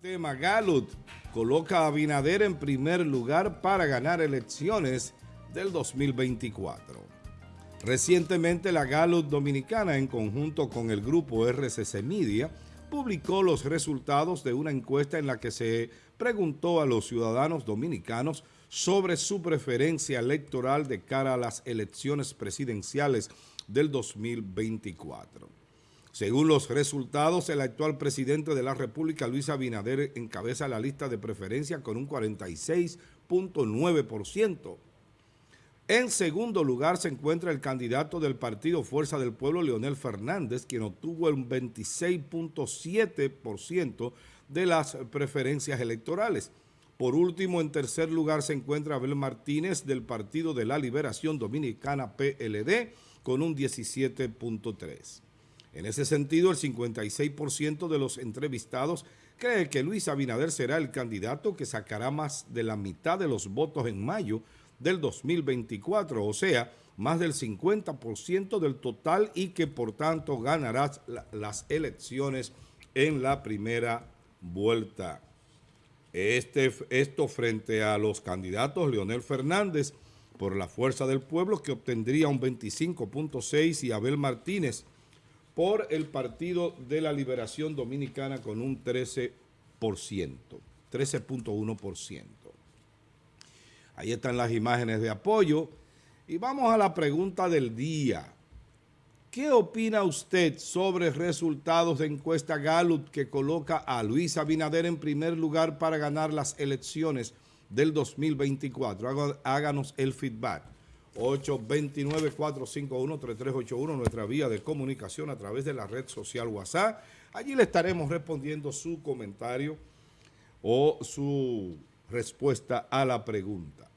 Tema Galut coloca a Binader en primer lugar para ganar elecciones del 2024. Recientemente la Galut Dominicana en conjunto con el grupo RCC Media publicó los resultados de una encuesta en la que se preguntó a los ciudadanos dominicanos sobre su preferencia electoral de cara a las elecciones presidenciales del 2024. Según los resultados, el actual presidente de la República, Luis Abinader, encabeza la lista de preferencia con un 46.9%. En segundo lugar se encuentra el candidato del partido Fuerza del Pueblo, Leonel Fernández, quien obtuvo el 26.7% de las preferencias electorales. Por último, en tercer lugar se encuentra Abel Martínez del Partido de la Liberación Dominicana, PLD, con un 17.3%. En ese sentido, el 56% de los entrevistados cree que Luis Abinader será el candidato que sacará más de la mitad de los votos en mayo del 2024, o sea, más del 50% del total y que por tanto ganará las elecciones en la primera vuelta. Este, esto frente a los candidatos Leonel Fernández por la Fuerza del Pueblo que obtendría un 25.6 y Abel Martínez por el Partido de la Liberación Dominicana con un 13%, 13.1%. Ahí están las imágenes de apoyo. Y vamos a la pregunta del día. ¿Qué opina usted sobre resultados de encuesta Gallup que coloca a Luis Abinader en primer lugar para ganar las elecciones del 2024? Háganos el feedback. 829-451-3381, nuestra vía de comunicación a través de la red social WhatsApp. Allí le estaremos respondiendo su comentario o su respuesta a la pregunta.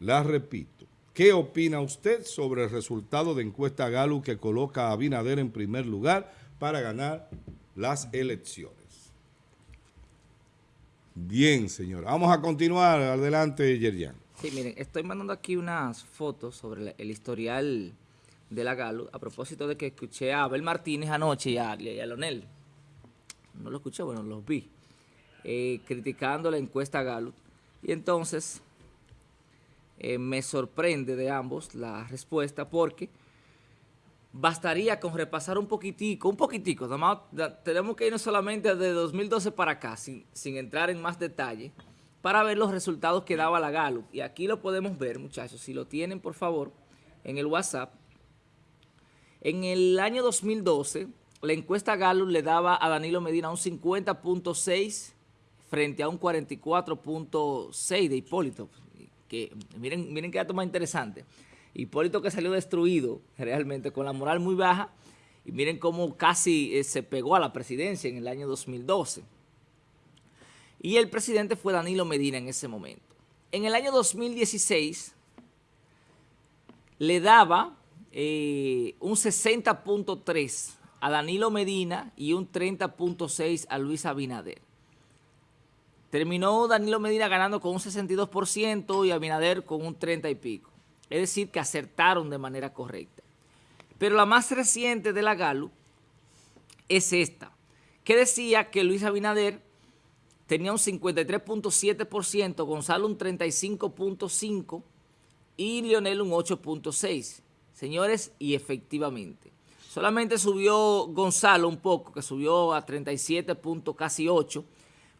La repito, ¿qué opina usted sobre el resultado de encuesta Galo que coloca a Abinader en primer lugar para ganar las elecciones? Bien, señora. Vamos a continuar. Adelante, Yerian. Sí, miren, estoy mandando aquí unas fotos sobre el historial de la Galo, a propósito de que escuché a Abel Martínez anoche y a, Lonel. No lo escuché, bueno, los vi. Eh, criticando la encuesta Galo. Y entonces eh, me sorprende de ambos la respuesta porque bastaría con repasar un poquitico, un poquitico, tenemos que irnos solamente de 2012 para acá, sin, sin entrar en más detalle, para ver los resultados que daba la Gallup. Y aquí lo podemos ver, muchachos, si lo tienen, por favor, en el WhatsApp. En el año 2012, la encuesta Gallup le daba a Danilo Medina un 50.6 frente a un 44.6 de Hipólito. Que, miren, miren qué dato más interesante. Hipólito que salió destruido realmente con la moral muy baja y miren cómo casi eh, se pegó a la presidencia en el año 2012 y el presidente fue Danilo Medina en ese momento. En el año 2016 le daba eh, un 60.3 a Danilo Medina y un 30.6 a Luis Abinader. Terminó Danilo Medina ganando con un 62% y Abinader con un 30 y pico. Es decir, que acertaron de manera correcta. Pero la más reciente de la Galo es esta, que decía que Luis Abinader tenía un 53.7%, Gonzalo un 35.5% y Lionel un 8.6%. Señores, y efectivamente, solamente subió Gonzalo un poco, que subió a 37. casi 8,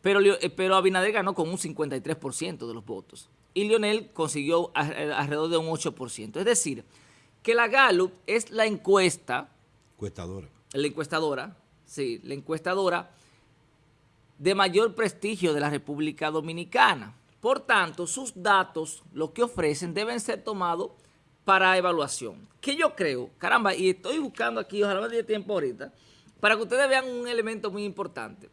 pero, eh, pero Abinader ganó con un 53% de los votos. Y Lionel consiguió eh, alrededor de un 8%. Es decir, que la Gallup es la encuesta... Encuestadora. La encuestadora, sí, la encuestadora de mayor prestigio de la República Dominicana. Por tanto, sus datos, lo que ofrecen, deben ser tomados para evaluación. Que yo creo, caramba, y estoy buscando aquí, ojalá me dé tiempo ahorita, para que ustedes vean un elemento muy importante.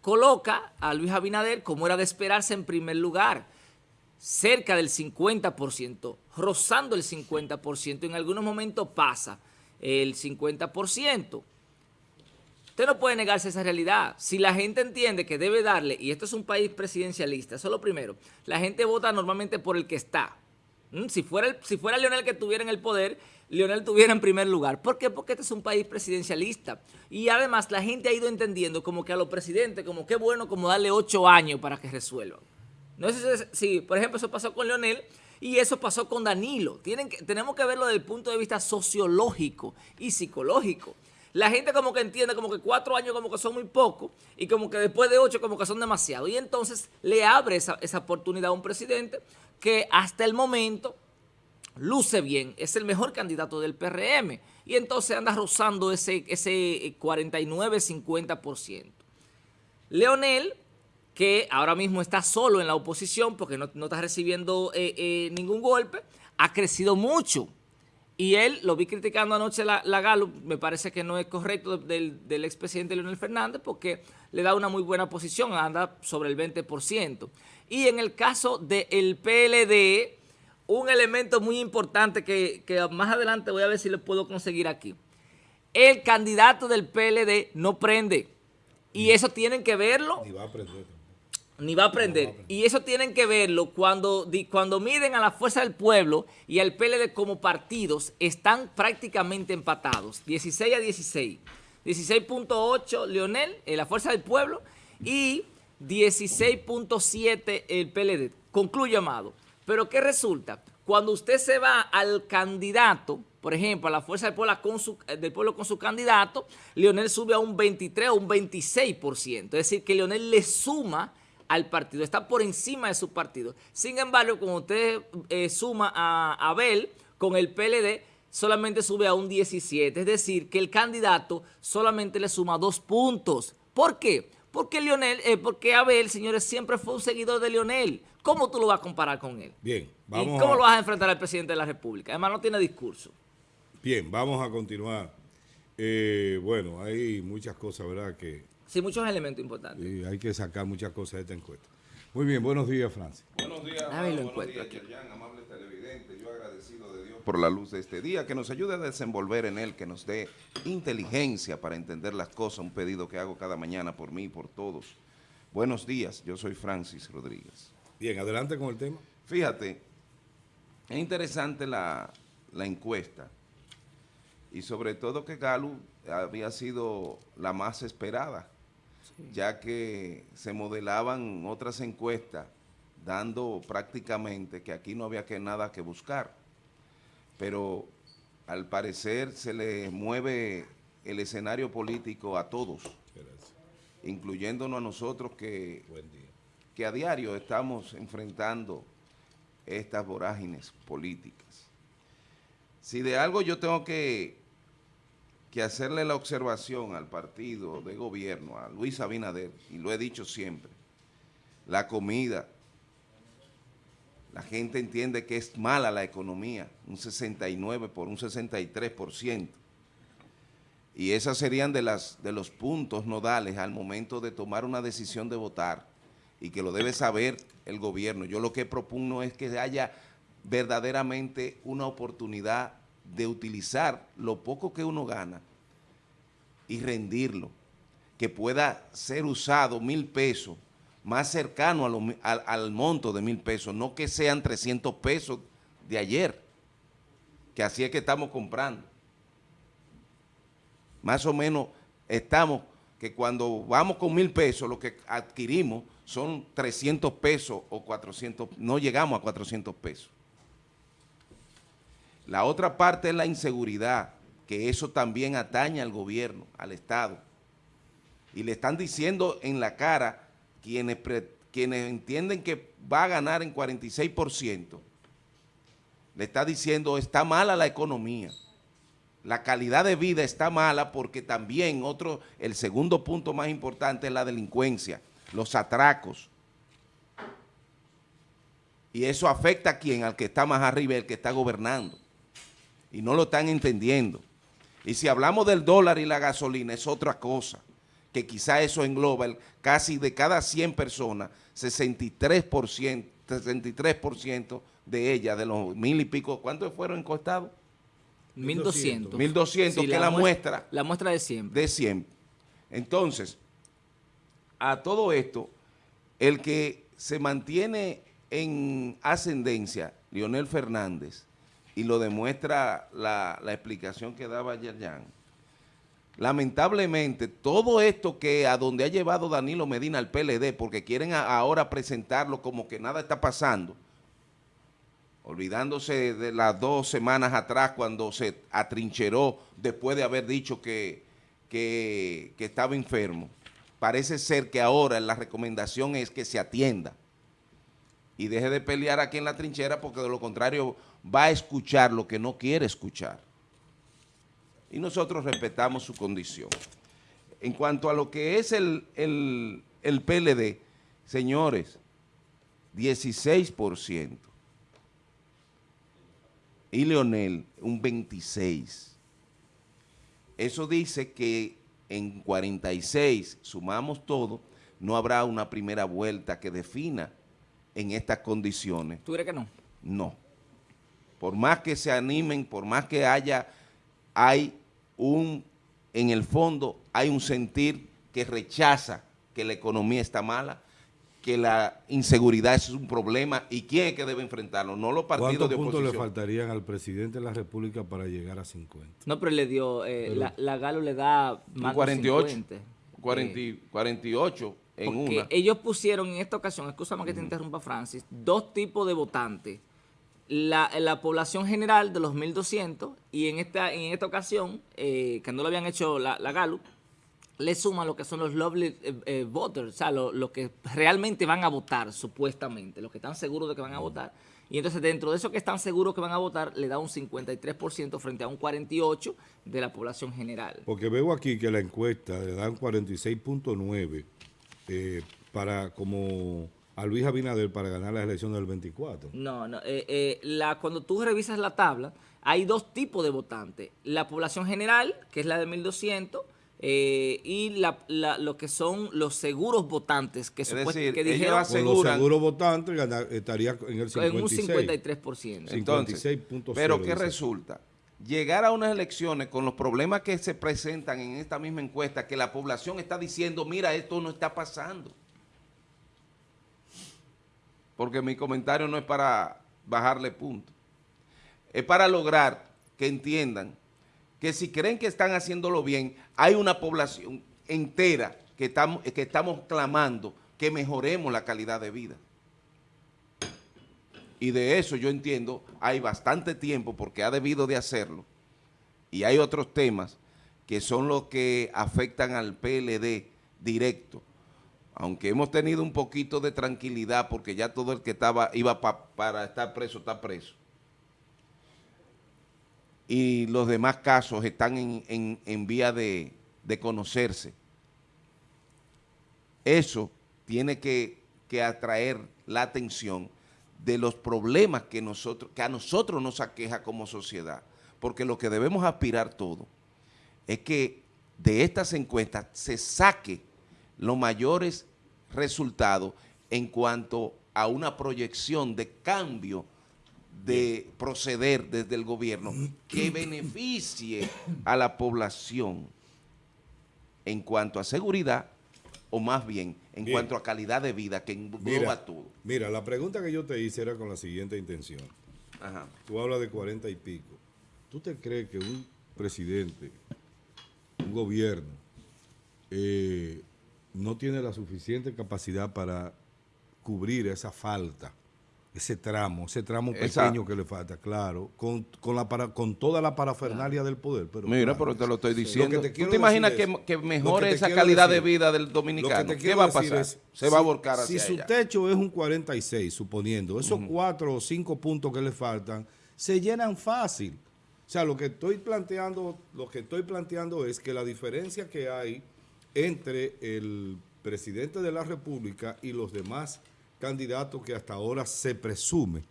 Coloca a Luis Abinader, como era de esperarse, en primer lugar, cerca del 50%, rozando el 50%, en algunos momentos pasa el 50%. Usted no puede negarse esa realidad. Si la gente entiende que debe darle, y esto es un país presidencialista, eso es lo primero, la gente vota normalmente por el que está. ¿Mm? Si fuera, si fuera Leonel que estuviera en el poder, Leonel estuviera en primer lugar. ¿Por qué? Porque este es un país presidencialista. Y además la gente ha ido entendiendo como que a los presidentes, como qué bueno como darle ocho años para que resuelvan. No sé si, por ejemplo, eso pasó con Leonel y eso pasó con Danilo. Tienen que, tenemos que verlo desde el punto de vista sociológico y psicológico. La gente como que entiende como que cuatro años como que son muy poco y como que después de ocho como que son demasiado. Y entonces le abre esa, esa oportunidad a un presidente que hasta el momento luce bien, es el mejor candidato del PRM y entonces anda rozando ese, ese 49-50%. Leonel, que ahora mismo está solo en la oposición porque no, está recibiendo eh, eh, ningún golpe, ha crecido mucho. Y él, lo vi criticando anoche la, la Galo, me parece que no es correcto del, del expresidente Leonel Fernández porque le da una muy buena posición, anda sobre el 20%. Y en el caso del PLD, un elemento muy importante que, más adelante voy a ver si lo puedo conseguir aquí. El candidato del PLD no prende. Y eso tienen que verlo. Ni va a aprender. Ni va a aprender. Y eso tienen que verlo cuando, cuando miden a la Fuerza del Pueblo y al PLD como partidos, están prácticamente empatados. 16 a 16. 16.8 Leonel, en la Fuerza del Pueblo, y 16.7 el PLD. Concluyo, Amado. Pero ¿qué resulta? Cuando usted se va al candidato, por ejemplo, a la fuerza del pueblo con su, del pueblo con su candidato, Leonel sube a un 23 o un 26%. Es decir, que Leonel le suma al partido, está por encima de su partido. Sin embargo, cuando usted eh, suma a Abel con el PLD, solamente sube a un 17. Es decir, que el candidato solamente le suma dos puntos. ¿Por qué? Porque Leonel, eh, porque Abel, señores, siempre fue un seguidor de Leonel. ¿Cómo tú lo vas a comparar con él? Bien, vamos ¿Y cómo lo vas a enfrentar al presidente de la República? Además, no tiene discurso. Bien, vamos a continuar. Eh, bueno, hay muchas cosas, ¿verdad? Que, sí, muchos elementos importantes. Y hay que sacar muchas cosas de esta encuesta. Muy bien, buenos días, Francis. Buenos días, buenos días, Yerjan, amables televidentes. Yo agradecido de Dios por la luz de este día, que nos ayude a desenvolver en él, que nos dé inteligencia para entender las cosas, un pedido que hago cada mañana por mí y por todos. Buenos días, yo soy Francis Rodríguez. Bien, adelante con el tema. Fíjate, es interesante la, encuesta y sobre todo que Galo había sido la más esperada, ya que se modelaban otras encuestas dando prácticamente que aquí no había que nada que buscar, pero al parecer se le mueve el escenario político a todos, incluyéndonos a nosotros que que a diario estamos enfrentando estas vorágines políticas. Si de algo yo tengo que, que hacerle la observación al partido de gobierno, a Luis Abinader, y lo he dicho siempre, la comida, la gente entiende que es mala la economía, un 69 por un 63%. Y esas serían de, las, de los puntos nodales al momento de tomar una decisión de votar y que lo debe saber el gobierno. Yo lo que propugno es que haya verdaderamente una oportunidad de utilizar lo poco que uno gana y rendirlo, que pueda ser usado mil pesos más cercano al, al, monto de mil pesos, no que sean 300 pesos de ayer, que así es que estamos comprando. Más o menos estamos, que cuando vamos con mil pesos, lo que adquirimos son 300 pesos o 400, no llegamos a 400 pesos. La otra parte es la inseguridad, que eso también atañe al gobierno, al Estado. Y le están diciendo en la cara quienes, quienes entienden que va a ganar en 46%, le está diciendo está mala la economía. La calidad de vida está mala porque también otro, el segundo punto más importante es la delincuencia los atracos. Y eso afecta a quien, al que está más arriba, el que está gobernando. Y no lo están entendiendo. Y si hablamos del dólar y la gasolina, es otra cosa, que quizá eso engloba el, casi de cada 100 personas, 63%, 63% de ellas, de los mil y pico, ¿cuántos fueron encostados? 1.200. 1.200, que la, muestra. La muestra de 100. De 100. Entonces, a todo esto, el que se mantiene en ascendencia, Leonel Fernández, y lo demuestra la, explicación que daba Yerjan, lamentablemente todo esto que a donde ha llevado Danilo Medina al PLD, porque quieren ahora presentarlo como que nada está pasando, olvidándose de las dos semanas atrás cuando se atrincheró después de haber dicho que, que, estaba enfermo. Parece ser que ahora la recomendación es que se atienda y deje de pelear aquí en la trinchera porque de lo contrario va a escuchar lo que no quiere escuchar. Y nosotros respetamos su condición. En cuanto a lo que es el, el, el PLD, señores, 16% y Leonel un 26. Eso dice que en 46, sumamos todo, no habrá una primera vuelta que defina en estas condiciones. ¿Tú crees que no? No. Por más que se animen, por más que haya, hay un, en el fondo, hay un sentir que rechaza que la economía está mala, que la inseguridad es un problema y quién es que debe enfrentarlo, no los partidos de oposición. ¿Cuántos puntos le faltarían al presidente de la República para llegar a 50? No, pero le dio, eh, la, Galo le da más 48, de 50. 48 en una. ellos pusieron en esta ocasión, escúchame que te interrumpa Francis, dos tipos de votantes. La, la, población general de los 1.200 y en esta, en esta ocasión, eh, que no lo habían hecho la, la Gallup, le suman lo que son los lovely eh, eh, voters, o sea, los que realmente van a votar, supuestamente, los que están seguros de que van a votar. Y entonces dentro de esos que están seguros que van a votar, le da un 53% frente a un 48% de la población general. Porque veo aquí que la encuesta le dan 46.9 eh, para como a Luis Abinader para ganar la elección del 24. No, no. la, cuando tú revisas la tabla, hay dos tipos de votantes. La población general, que es la de 1.200, eh, y lo que son los seguros votantes que, decir, que dijeron los seguros votantes estaría en el 56. En un 53%. Entonces, pero ¿qué resulta? Llegar a unas elecciones con los problemas que se presentan en esta misma encuesta, que la población está diciendo, mira, esto no está pasando. Porque mi comentario no es para bajarle punto. Es para lograr que entiendan que si creen que están haciéndolo bien, hay una población entera que estamos, que estamos clamando que mejoremos la calidad de vida. Y de eso yo entiendo, hay bastante tiempo porque ha debido de hacerlo. Y hay otros temas que son los que afectan al PLD directo. Aunque hemos tenido un poquito de tranquilidad porque ya todo el que estaba iba para estar preso está preso y los demás casos están en, vía de, conocerse. Eso tiene que, atraer la atención de los problemas que, nosotros, que a nosotros nos aqueja como sociedad, porque lo que debemos aspirar todo es que de estas encuestas se saque los mayores resultados en cuanto a una proyección de cambio de proceder desde el gobierno que beneficie a la población en cuanto a seguridad o más bien en cuanto a calidad de vida que engloba todo. Mira, la pregunta que yo te hice era con la siguiente intención. Tú hablas de cuarenta y pico. ¿Tú te crees que un presidente, un gobierno, eh, no tiene la suficiente capacidad para cubrir esa falta ese tramo, ese tramo pequeño que le falta, claro, con, la para, con toda la parafernalia del poder. Pero Mira, pero te lo estoy diciendo. te ¿Tú te imaginas que, mejore esa calidad de vida del dominicano? ¿Qué va a pasar? Se va a volcar hacia Si su techo es un 46, suponiendo, esos cuatro o cinco puntos que le faltan, se llenan fácil. O sea, lo que estoy planteando, lo que estoy planteando es que la diferencia que hay entre el presidente de la República y los demás candidato que hasta ahora se presume,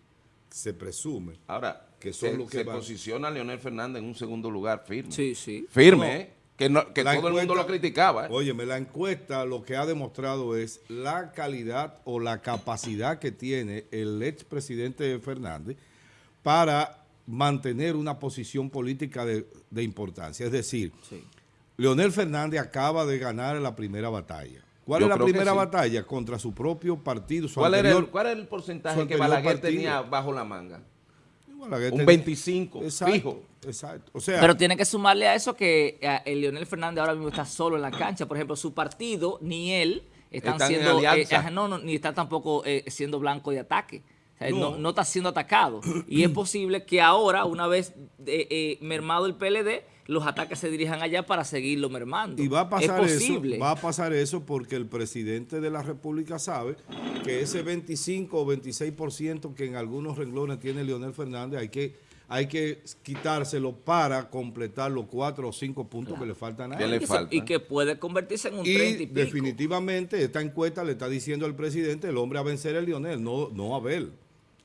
se presume. Ahora, que son los que se posiciona Leonel Fernández en un segundo lugar firme. Sí, sí. Firme, ¿eh? Que, que todo el mundo lo criticaba. ¿eh? Óyeme, la encuesta lo que ha demostrado es la calidad o la capacidad que tiene el expresidente Fernández para mantener una posición política de, importancia. Es decir, Leonel Fernández acaba de ganar la primera batalla. ¿Cuál es la primera batalla? Contra su propio partido. ¿Cuál, era el, porcentaje que Balaguer tenía bajo la manga? Balaguer un ten- 25 Exacto, fijo. Exacto. O sea, Pero tiene que sumarle a eso que eh, el Leonel Fernández ahora mismo está solo en la cancha. Por ejemplo, su partido, ni él, están, Están en siendo, eh, no, no, ni está tampoco eh, siendo blanco de ataque. O sea, no. No. no está siendo atacado. Y es posible que ahora, una vez eh, eh, mermado el PLD, los ataques se dirijan allá para seguirlo mermando. Y va a pasar es posible. eso, va a pasar eso porque el presidente de la República sabe que ese 25 o 26% que en algunos renglones tiene Leonel Fernández hay que, hay que quitárselo para completar los cuatro o cinco puntos que le faltan a él. le y, que se- falta. y que puede convertirse en un Y 30 y pico. definitivamente esta encuesta le está diciendo al presidente el hombre a vencer es Lionel, no, no Abel.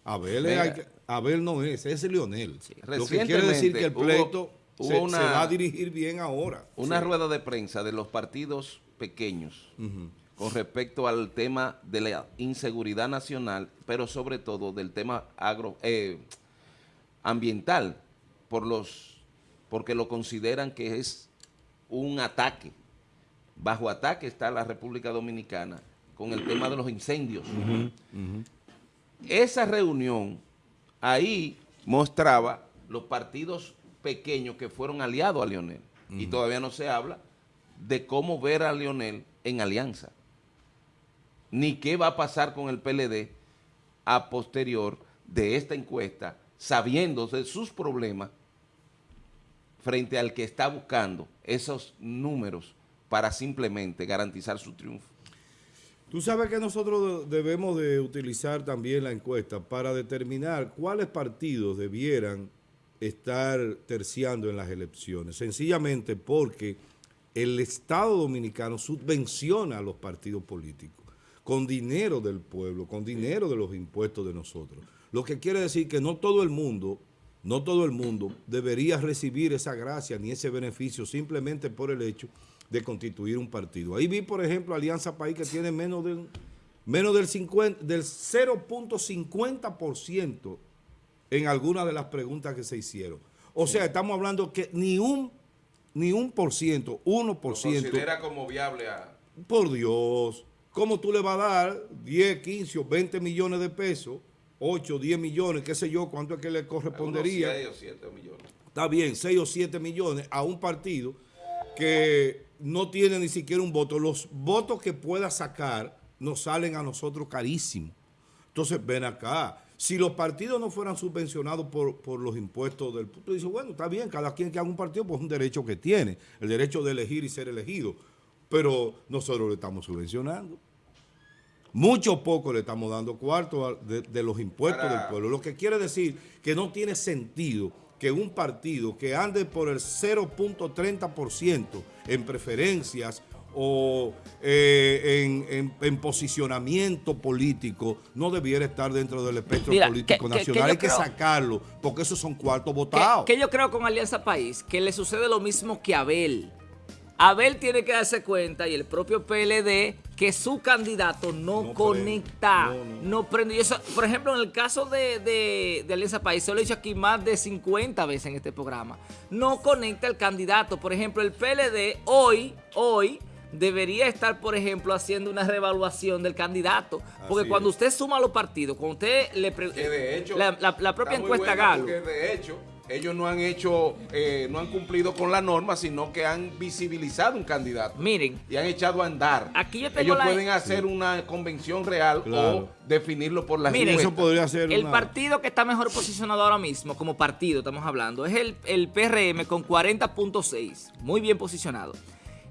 Abel, es- Mira. hay que- Abel no es, es Lionel. Lo que quiere decir que el pleito hubo se, una- se va a dirigir bien ahora. Una rueda de prensa de los partidos pequeños con respecto al tema de la inseguridad nacional, pero sobre todo del tema agro, eh, ambiental, por los, porque lo consideran que es un ataque. Bajo ataque está la República Dominicana con el tema de los incendios. Esa reunión ahí mostraba los partidos pequeños que fueron aliados a Lionel. Y todavía no se habla de cómo ver a Lionel en alianza. Ni qué va a pasar con el PLD a posterior de esta encuesta, sabiendo de sus problemas frente al que está buscando esos números para simplemente garantizar su triunfo. Tú sabes que nosotros debemos de utilizar también la encuesta para determinar cuáles partidos debieran estar terciando en las elecciones. Sencillamente porque el Estado Dominicano subvenciona a los partidos políticos con dinero del pueblo, con dinero de los impuestos de nosotros. Lo que quiere decir que no todo el mundo, no todo el mundo debería recibir esa gracia ni ese beneficio simplemente por el hecho de constituir un partido. Ahí vi, por ejemplo, Alianza País que tiene menos del, menos del, 50, del 0.50% en algunas de las preguntas que se hicieron. O sea, estamos hablando que ni un, ni un por ciento, 1%. como viable a... Por Dios, ¿cómo tú le vas a dar 10, 15 o 20 millones de pesos, 8, 10 millones, qué sé yo, cuánto es que le correspondería? o 7 millones. Está bien, 6 o 7 millones a un partido que no tiene ni siquiera un voto. Los votos que pueda sacar nos salen a nosotros carísimos. Entonces, ven acá. Si los partidos no fueran subvencionados por, por los impuestos del... Tú dices, bueno, está bien, cada quien que haga un partido, pues es un derecho que tiene, el derecho de elegir y ser elegido. Pero nosotros lo estamos subvencionando. Mucho poco le estamos dando cuarto a- de, de los impuestos Para- del pueblo. Lo que quiere decir que no tiene sentido que un partido que ande por el 0.30% en preferencias o eh, en, en- en posicionamiento político no debiera estar dentro del espectro Mira, político que- que- que nacional. Hay que sacarlo porque esos son cuartos ¿Qué, votados. qué yo creo con Alianza País? Que le sucede lo mismo que a Abel. Abel tiene que darse cuenta y el propio PLD que su candidato no, No conecta, prende, no, no, no. prende. Y eso, por ejemplo, en el caso de, de- de Alianza País, se lo he dicho aquí más de 50 veces en este programa, no conecta el candidato. Por ejemplo, el PLD hoy, hoy, debería estar, por ejemplo, haciendo una revaluación del candidato. Porque Así cuando es. usted suma los partidos, cuando usted le pregunta... la, la- la propia encuesta Galo... de hecho, ellos no han hecho, eh, no han cumplido con la norma, sino que han visibilizado un candidato. Miren, y han echado a andar. Aquí yo tengo Ellos la- pueden hacer una convención real Claro. o definirlo por las Miren, Eso encuestas. podría ser El una- partido que está mejor posicionado ahora mismo, como partido estamos hablando, es el, el PRM con 40.6, muy bien posicionado.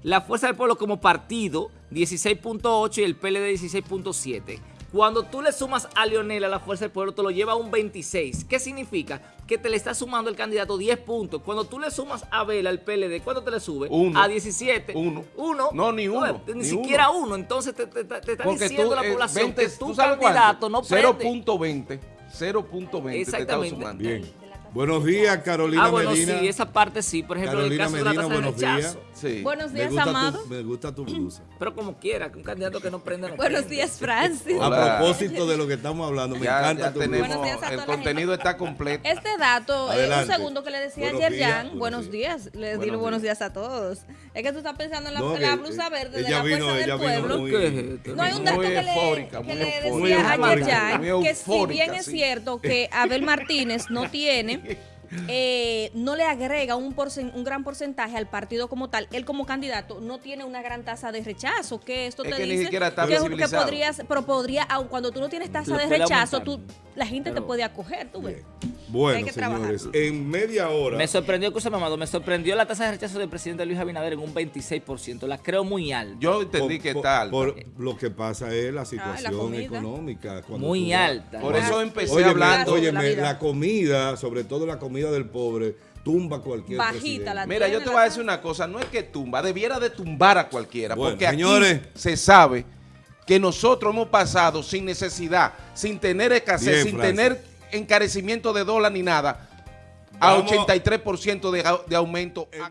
La Fuerza del Pueblo como partido, 16.8 y el PLD 16.7. Cuando tú le sumas a Leonel a la Fuerza del Pueblo, te lo lleva a un 26. ¿Qué significa? Que te le está sumando el candidato 10 puntos. Cuando tú le sumas a Vela al PLD, ¿cuánto te le sube? Uno. A 17. Uno. Uno. No, ni uno, ves, Ni, ni siquiera uno. Entonces te, te- te- está Porque diciendo tú, la eh, población 20, que tu ¿tú sabes candidato cuánto? no prende. 0.20. 0.20 te está sumando. Bien. Buenos días, Carolina ah, bueno, Medina. sí, esa parte sí. Por ejemplo, Carolina el caso Medina, de la tasa buenos de rechazo. días. Sí. Buenos Me días, gusta, amado. tu, me gusta tu blusa. Pero como quiera, que un candidato que no prende no Buenos prende. días, Francis. Hola. A propósito de lo que estamos hablando, me Ya, encanta ya tu tenemos, Buenos días a toda el contenido está completo. Este dato, eh, un segundo que le decía Buenos ayer días, Jan, buenos buenos días, le Buenos digo buenos días. días a todos. Es que tú estás pensando en la, No, la blusa eh, verde de ella la vino- fuerza ella del vino pueblo. muy- ¿Qué es? No hay un dato que le, decía ayer Jan, que si bien es cierto que Abel Martínez no tiene, eh, no le agrega un, porcen- un gran porcentaje al partido como tal, él como candidato no tiene una gran tasa de rechazo, que esto Es te que ni dice siquiera está que, podrías, pero podría, aun cuando tú no tienes tasa de rechazo, tú, la gente te puede acoger, tú ves. Bueno, que trabajar. señores, en media hora. Me sorprendió, escúchame, Amado, me sorprendió la tasa de rechazo del presidente Luis Abinader en un 26%. La creo muy alta. Yo entendí por- que por- está alta. por lo que pasa es la situación comida. económica. Muy alta. Por eso empecé Óyeme, hablando. Oye, óyeme, la comida, sobre todo la comida del pobre, tumba cualquier Bajita presidente. la Mira, yo te voy a decir una cosa, no es que tumba, debiera de tumbar a cualquiera, Bueno, porque aquí señores. se sabe que nosotros hemos pasado sin necesidad, sin tener escasez, Bien, sin Francis. tener encarecimiento de dólar ni nada, a Vamos. 83% de, de aumento.